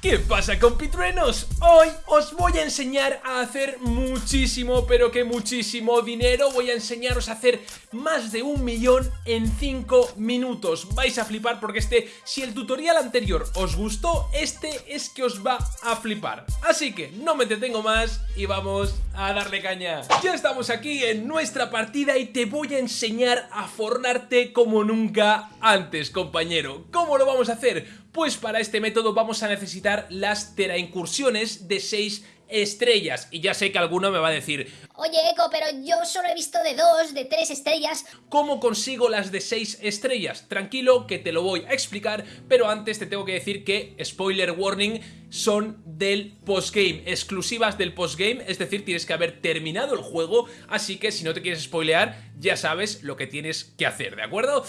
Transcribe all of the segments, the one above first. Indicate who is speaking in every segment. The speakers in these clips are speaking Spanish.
Speaker 1: ¿Qué pasa compitruenos? Hoy os voy a enseñar a hacer muchísimo, pero que muchísimo dinero. Voy a enseñaros a hacer más de un millón en 5 minutos. Vais a flipar porque este, si el tutorial anterior os gustó, este es que os va a flipar. Así que no me detengo más y vamos a darle caña. Ya estamos aquí en nuestra partida y te voy a enseñar a fornarte como nunca antes, compañero. ¿Cómo lo vamos a hacer? Pues para este método vamos a necesitar las teraincursiones de 6 estrellas. Y ya sé que alguno me va a decir...
Speaker 2: Oye, Eco, pero yo solo he visto de 2, de 3 estrellas.
Speaker 1: ¿Cómo consigo las de 6 estrellas? Tranquilo, que te lo voy a explicar, pero antes te tengo que decir que, spoiler warning, son del postgame, exclusivas del postgame, es decir, tienes que haber terminado el juego, así que si no te quieres spoilear, ya sabes lo que tienes que hacer, ¿de acuerdo?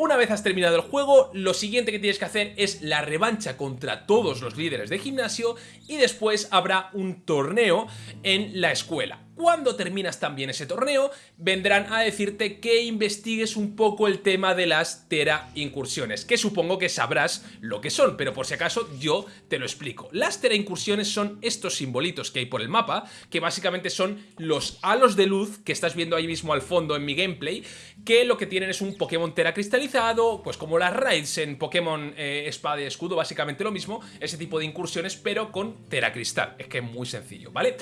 Speaker 1: Una vez has terminado el juego, lo siguiente que tienes que hacer es la revancha contra todos los líderes de gimnasio y después habrá un torneo en la escuela. Cuando terminas también ese torneo, vendrán a decirte que investigues un poco el tema de las Tera incursiones, que supongo que sabrás lo que son, pero por si acaso yo te lo explico. Las Tera incursiones son estos simbolitos que hay por el mapa, que básicamente son los halos de luz que estás viendo ahí mismo al fondo en mi gameplay, que lo que tienen es un Pokémon Tera cristalizado, pues como las raids en Pokémon eh, Espada y Escudo, básicamente lo mismo, ese tipo de incursiones, pero con Tera Cristal. Es que es muy sencillo, ¿vale?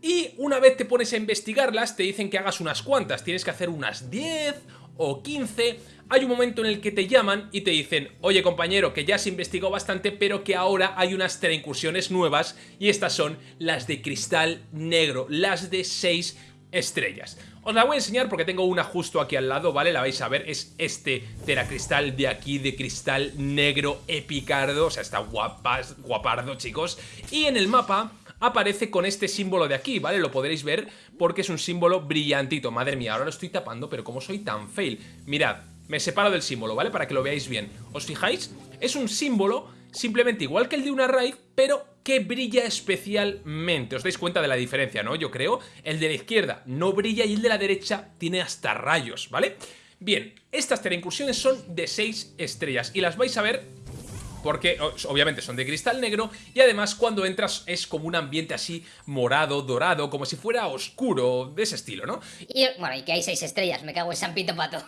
Speaker 1: Y una vez te pones a investigarlas, te dicen que hagas unas cuantas, tienes que hacer unas 10 o 15, hay un momento en el que te llaman y te dicen oye compañero que ya has investigado bastante pero que ahora hay unas incursiones nuevas y estas son las de cristal negro, las de 6 estrellas. Os la voy a enseñar porque tengo una justo aquí al lado, ¿vale? La vais a ver, es este teracristal de aquí, de cristal negro epicardo, o sea, está guapas, guapardo, chicos. Y en el mapa aparece con este símbolo de aquí, ¿vale? Lo podréis ver porque es un símbolo brillantito. Madre mía, ahora lo estoy tapando, pero como soy tan fail. Mirad, me separo del símbolo, ¿vale? Para que lo veáis bien. ¿Os fijáis? Es un símbolo simplemente igual que el de una raid, pero que brilla especialmente. Os dais cuenta de la diferencia, ¿no? Yo creo. El de la izquierda no brilla y el de la derecha tiene hasta rayos, ¿vale? Bien, estas incursiones son de 6 estrellas y las vais a ver porque obviamente son de cristal negro y además cuando entras es como un ambiente así morado, dorado, como si fuera oscuro, de ese estilo, ¿no?
Speaker 2: Y bueno, y que hay seis estrellas, me cago en San Pito Pato.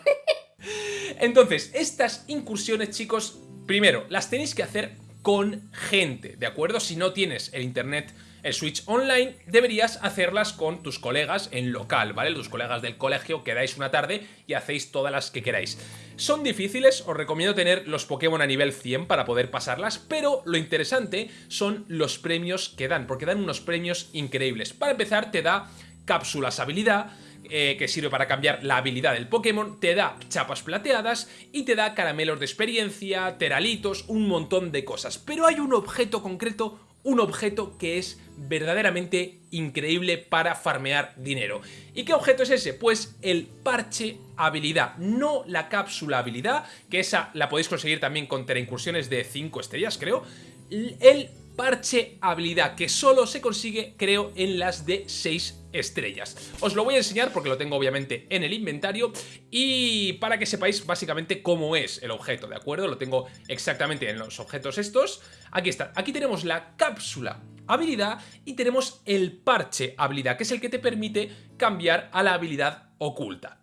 Speaker 1: Entonces, estas incursiones, chicos, primero, las tenéis que hacer con gente, ¿de acuerdo? Si no tienes el internet el Switch Online deberías hacerlas con tus colegas en local, ¿vale? Tus colegas del colegio, quedáis una tarde y hacéis todas las que queráis. Son difíciles, os recomiendo tener los Pokémon a nivel 100 para poder pasarlas, pero lo interesante son los premios que dan, porque dan unos premios increíbles. Para empezar, te da cápsulas habilidad, eh, que sirve para cambiar la habilidad del Pokémon, te da chapas plateadas y te da caramelos de experiencia, teralitos, un montón de cosas. Pero hay un objeto concreto un objeto que es verdaderamente increíble para farmear dinero. ¿Y qué objeto es ese? Pues el parche habilidad, no la cápsula habilidad, que esa la podéis conseguir también con incursiones de 5 estrellas, creo. El parche habilidad, que solo se consigue, creo, en las de 6 estrellas. Os lo voy a enseñar porque lo tengo obviamente en el inventario y para que sepáis básicamente cómo es el objeto, ¿de acuerdo? Lo tengo exactamente en los objetos estos. Aquí está, aquí tenemos la cápsula habilidad y tenemos el parche habilidad, que es el que te permite cambiar a la habilidad oculta.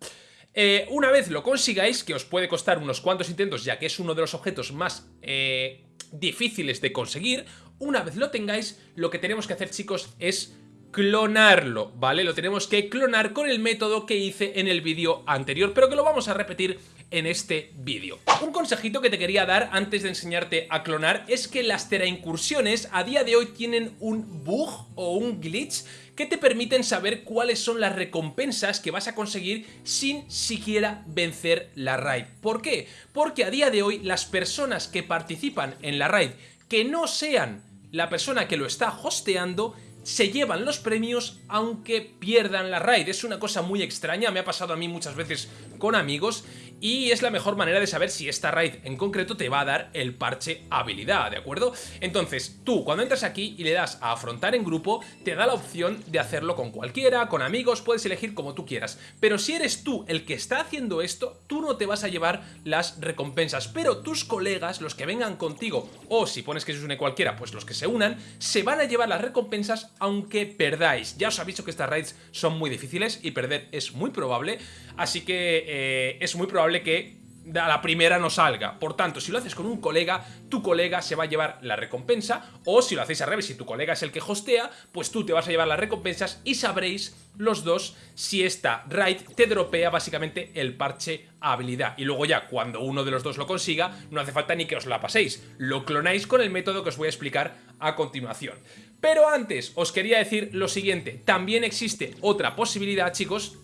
Speaker 1: Eh, una vez lo consigáis, que os puede costar unos cuantos intentos ya que es uno de los objetos más eh, difíciles de conseguir, una vez lo tengáis, lo que tenemos que hacer chicos es clonarlo, ¿vale? Lo tenemos que clonar con el método que hice en el vídeo anterior, pero que lo vamos a repetir en este vídeo. Un consejito que te quería dar antes de enseñarte a clonar es que las incursiones a día de hoy tienen un bug o un glitch que te permiten saber cuáles son las recompensas que vas a conseguir sin siquiera vencer la raid. ¿Por qué? Porque a día de hoy las personas que participan en la raid que no sean la persona que lo está hosteando se llevan los premios aunque pierdan la raid. Es una cosa muy extraña, me ha pasado a mí muchas veces con amigos y es la mejor manera de saber si esta raid en concreto te va a dar el parche habilidad, ¿de acuerdo? Entonces, tú cuando entras aquí y le das a afrontar en grupo, te da la opción de hacerlo con cualquiera, con amigos, puedes elegir como tú quieras. Pero si eres tú el que está haciendo esto, tú no te vas a llevar las recompensas, pero tus colegas, los que vengan contigo, o si pones que se une cualquiera, pues los que se unan, se van a llevar las recompensas aunque perdáis. Ya os aviso que estas raids son muy difíciles y perder es muy probable, así que eh, es muy probable que a la primera no salga. Por tanto, si lo haces con un colega, tu colega se va a llevar la recompensa, o si lo hacéis al revés, si tu colega es el que hostea, pues tú te vas a llevar las recompensas y sabréis los dos si esta raid te dropea básicamente el parche habilidad. Y luego ya, cuando uno de los dos lo consiga, no hace falta ni que os la paséis. Lo clonáis con el método que os voy a explicar a continuación. Pero antes, os quería decir lo siguiente. También existe otra posibilidad, chicos,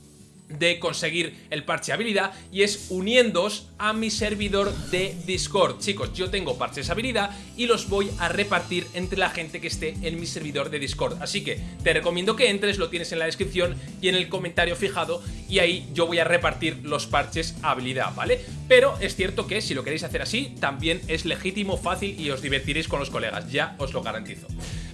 Speaker 1: de conseguir el parche habilidad y es uniéndoos a mi servidor de Discord. Chicos, yo tengo parches habilidad y los voy a repartir entre la gente que esté en mi servidor de Discord. Así que te recomiendo que entres, lo tienes en la descripción y en el comentario fijado y ahí yo voy a repartir los parches habilidad, ¿vale? Pero es cierto que si lo queréis hacer así, también es legítimo, fácil y os divertiréis con los colegas, ya os lo garantizo.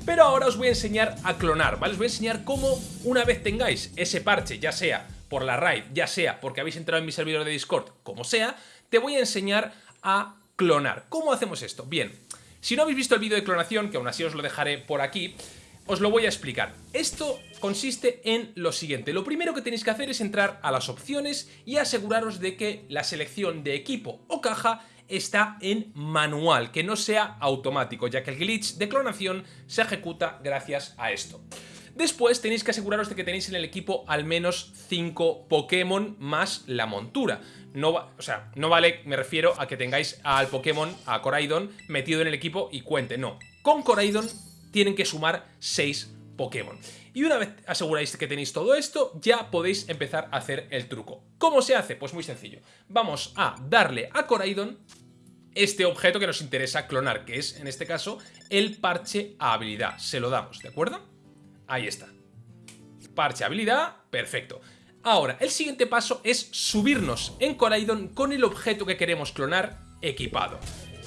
Speaker 1: Pero ahora os voy a enseñar a clonar, ¿vale? Os voy a enseñar cómo una vez tengáis ese parche, ya sea por la raid, ya sea porque habéis entrado en mi servidor de Discord, como sea, te voy a enseñar a clonar. ¿Cómo hacemos esto? Bien, si no habéis visto el vídeo de clonación, que aún así os lo dejaré por aquí, os lo voy a explicar. Esto consiste en lo siguiente. Lo primero que tenéis que hacer es entrar a las opciones y aseguraros de que la selección de equipo o caja está en manual, que no sea automático, ya que el glitch de clonación se ejecuta gracias a esto. Después tenéis que aseguraros de que tenéis en el equipo al menos 5 Pokémon más la montura. No o sea, no vale, me refiero a que tengáis al Pokémon, a Coraidon, metido en el equipo y cuente. No, con Coraidon tienen que sumar 6 Pokémon. Y una vez aseguráis que tenéis todo esto, ya podéis empezar a hacer el truco. ¿Cómo se hace? Pues muy sencillo. Vamos a darle a Coraidon este objeto que nos interesa clonar, que es, en este caso, el parche a habilidad. Se lo damos, ¿de acuerdo? Ahí está. Parche habilidad, perfecto. Ahora, el siguiente paso es subirnos en Coraidon con el objeto que queremos clonar equipado.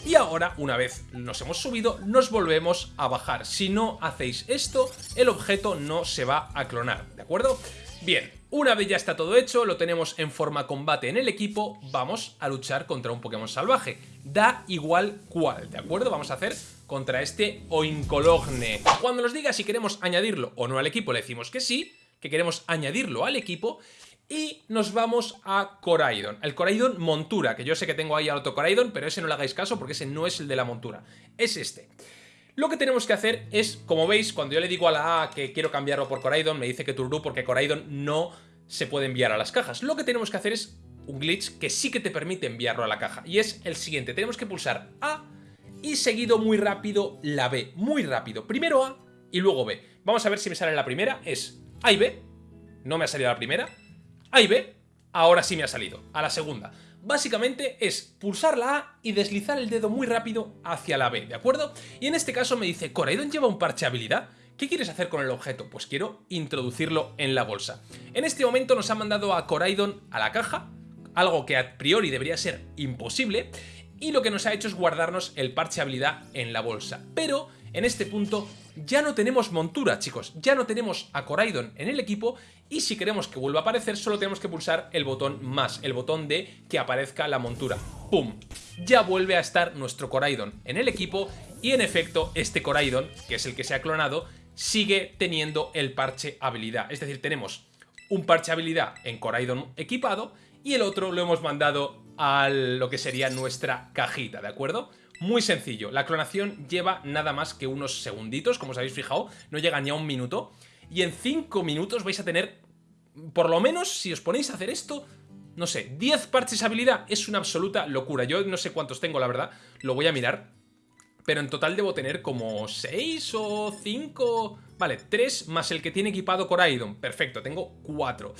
Speaker 1: Y ahora, una vez nos hemos subido, nos volvemos a bajar. Si no hacéis esto, el objeto no se va a clonar, ¿de acuerdo? Bien, una vez ya está todo hecho, lo tenemos en forma combate en el equipo, vamos a luchar contra un Pokémon salvaje. Da igual cuál, ¿de acuerdo? Vamos a hacer contra este Oinkologne. Cuando nos diga si queremos añadirlo o no al equipo, le decimos que sí, que queremos añadirlo al equipo y nos vamos a Coraidon, el Coraidon montura, que yo sé que tengo ahí al otro Coraidon, pero ese no le hagáis caso porque ese no es el de la montura, es este. Lo que tenemos que hacer es, como veis, cuando yo le digo a la A que quiero cambiarlo por Coraidon, me dice que Turdu porque Coraidon no se puede enviar a las cajas. Lo que tenemos que hacer es un glitch que sí que te permite enviarlo a la caja, y es el siguiente, tenemos que pulsar A y seguido muy rápido la B. Muy rápido. Primero A y luego B. Vamos a ver si me sale la primera. Es A y B. No me ha salido la primera. A y B. Ahora sí me ha salido. A la segunda. Básicamente es pulsar la A y deslizar el dedo muy rápido hacia la B, ¿de acuerdo? Y en este caso me dice, ¿Coraidon lleva un parche habilidad? ¿Qué quieres hacer con el objeto? Pues quiero introducirlo en la bolsa. En este momento nos ha mandado a Coraidon a la caja, algo que a priori debería ser imposible, y lo que nos ha hecho es guardarnos el parche habilidad en la bolsa. Pero en este punto ya no tenemos montura, chicos, ya no tenemos a Coraidon en el equipo y si queremos que vuelva a aparecer solo tenemos que pulsar el botón más, el botón de que aparezca la montura. ¡Pum! Ya vuelve a estar nuestro Coraidon en el equipo y en efecto este Coraidon, que es el que se ha clonado, sigue teniendo el parche habilidad. Es decir, tenemos un parche habilidad en Coraidon equipado y el otro lo hemos mandado a lo que sería nuestra cajita, ¿de acuerdo? Muy sencillo, la clonación lleva nada más que unos segunditos, como os habéis fijado, no llega ni a un minuto, y en 5 minutos vais a tener, por lo menos, si os ponéis a hacer esto, no sé, 10 parches habilidad, es una absoluta locura, yo no sé cuántos tengo, la verdad, lo voy a mirar, pero en total debo tener como 6 o 5, vale, 3 más el que tiene equipado Coraidon, perfecto, tengo 4.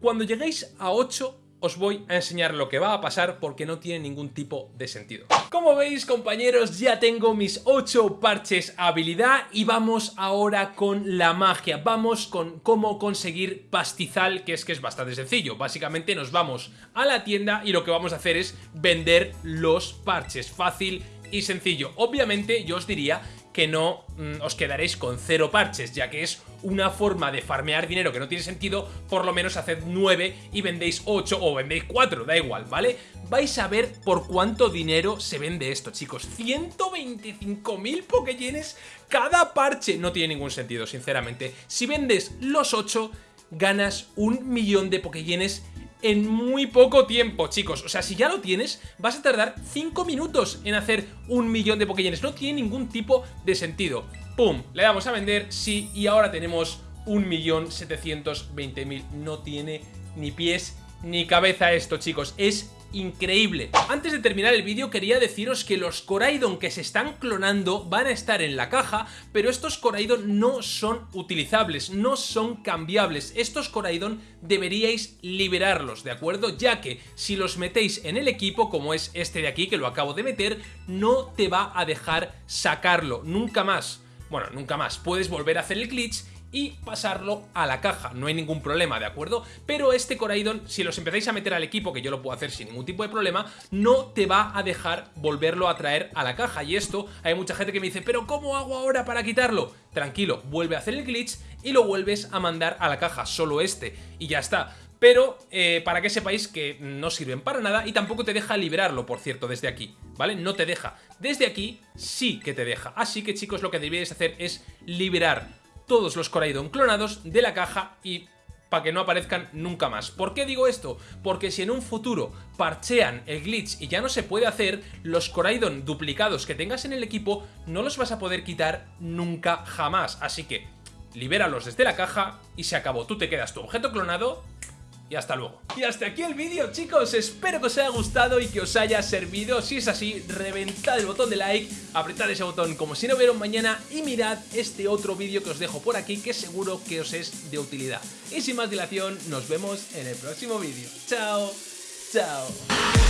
Speaker 1: Cuando lleguéis a 8 os voy a enseñar lo que va a pasar porque no tiene ningún tipo de sentido. Como veis compañeros ya tengo mis 8 parches habilidad y vamos ahora con la magia, vamos con cómo conseguir pastizal que es que es bastante sencillo, básicamente nos vamos a la tienda y lo que vamos a hacer es vender los parches, fácil y sencillo. Obviamente yo os diría que no mm, os quedaréis con cero parches, ya que es una forma de farmear dinero que no tiene sentido, por lo menos haced 9 y vendéis 8 o vendéis 4, da igual, ¿vale? Vais a ver por cuánto dinero se vende esto, chicos. 125.000 Pokéyenes cada parche. No tiene ningún sentido, sinceramente. Si vendes los 8, ganas un millón de Pokéyenes en muy poco tiempo, chicos. O sea, si ya lo tienes, vas a tardar 5 minutos en hacer un millón de Pokéyenes. No tiene ningún tipo de sentido. ¡Pum! Le damos a vender, sí, y ahora tenemos 1.720.000. No tiene ni pies ni cabeza esto, chicos. Es increíble. Antes de terminar el vídeo quería deciros que los Coraidon que se están clonando van a estar en la caja, pero estos Coraidon no son utilizables, no son cambiables. Estos Coraidon deberíais liberarlos, ¿de acuerdo? Ya que si los metéis en el equipo, como es este de aquí que lo acabo de meter, no te va a dejar sacarlo, nunca más. Bueno, nunca más. Puedes volver a hacer el glitch y pasarlo a la caja, no hay ningún problema, ¿de acuerdo? Pero este Coraidon, si los empezáis a meter al equipo, que yo lo puedo hacer sin ningún tipo de problema, no te va a dejar volverlo a traer a la caja, y esto hay mucha gente que me dice, ¿pero cómo hago ahora para quitarlo? Tranquilo, vuelve a hacer el glitch y lo vuelves a mandar a la caja, solo este, y ya está pero eh, para que sepáis que no sirven para nada y tampoco te deja liberarlo, por cierto, desde aquí, ¿vale? No te deja. Desde aquí sí que te deja, así que chicos lo que deberíais hacer es liberar todos los Coraidon clonados de la caja y para que no aparezcan nunca más. ¿Por qué digo esto? Porque si en un futuro parchean el glitch y ya no se puede hacer, los Coraidon duplicados que tengas en el equipo no los vas a poder quitar nunca jamás. Así que libéralos desde la caja y se acabó. Tú te quedas tu objeto clonado y hasta luego. Y hasta aquí el vídeo chicos, espero que os haya gustado y que os haya servido, si es así, reventad el botón de like, apretad ese botón como si no hubiera mañana y mirad este otro vídeo que os dejo por aquí que seguro que os es de utilidad. Y sin más dilación, nos vemos en el próximo vídeo. Chao, chao.